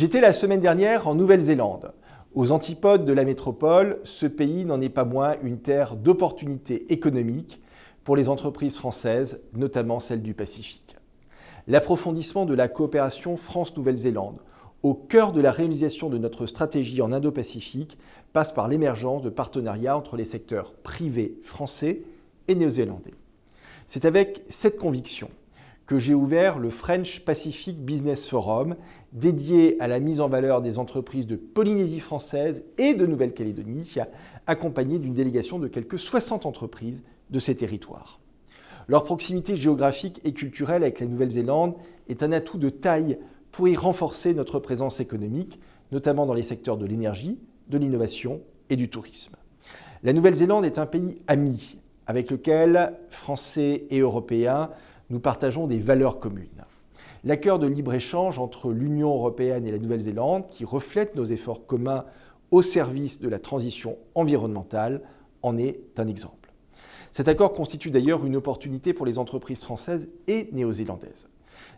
J'étais la semaine dernière en Nouvelle-Zélande. Aux antipodes de la métropole, ce pays n'en est pas moins une terre d'opportunités économiques pour les entreprises françaises, notamment celles du Pacifique. L'approfondissement de la coopération France-Nouvelle-Zélande, au cœur de la réalisation de notre stratégie en Indo-Pacifique, passe par l'émergence de partenariats entre les secteurs privés français et néo-zélandais. C'est avec cette conviction que j'ai ouvert le French Pacific Business Forum, dédié à la mise en valeur des entreprises de Polynésie française et de Nouvelle-Calédonie, accompagné d'une délégation de quelques 60 entreprises de ces territoires. Leur proximité géographique et culturelle avec la Nouvelle-Zélande est un atout de taille pour y renforcer notre présence économique, notamment dans les secteurs de l'énergie, de l'innovation et du tourisme. La Nouvelle-Zélande est un pays ami avec lequel Français et Européens nous partageons des valeurs communes. L'accord de libre-échange entre l'Union européenne et la Nouvelle-Zélande, qui reflète nos efforts communs au service de la transition environnementale, en est un exemple. Cet accord constitue d'ailleurs une opportunité pour les entreprises françaises et néo-zélandaises.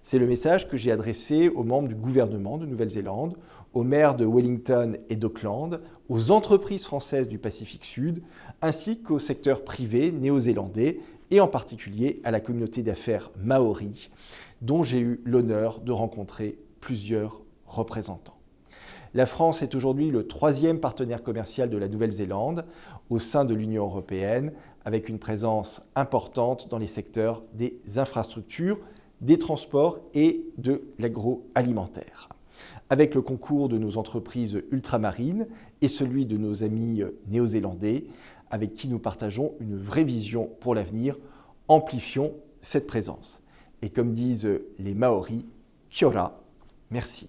C'est le message que j'ai adressé aux membres du gouvernement de Nouvelle-Zélande, aux maires de Wellington et d'Auckland, aux entreprises françaises du Pacifique Sud, ainsi qu'au secteur privé néo-zélandais et en particulier à la communauté d'affaires maori, dont j'ai eu l'honneur de rencontrer plusieurs représentants. La France est aujourd'hui le troisième partenaire commercial de la Nouvelle-Zélande au sein de l'Union européenne, avec une présence importante dans les secteurs des infrastructures, des transports et de l'agroalimentaire. Avec le concours de nos entreprises ultramarines et celui de nos amis néo-zélandais, avec qui nous partageons une vraie vision pour l'avenir, amplifions cette présence. Et comme disent les Maoris, Kia merci.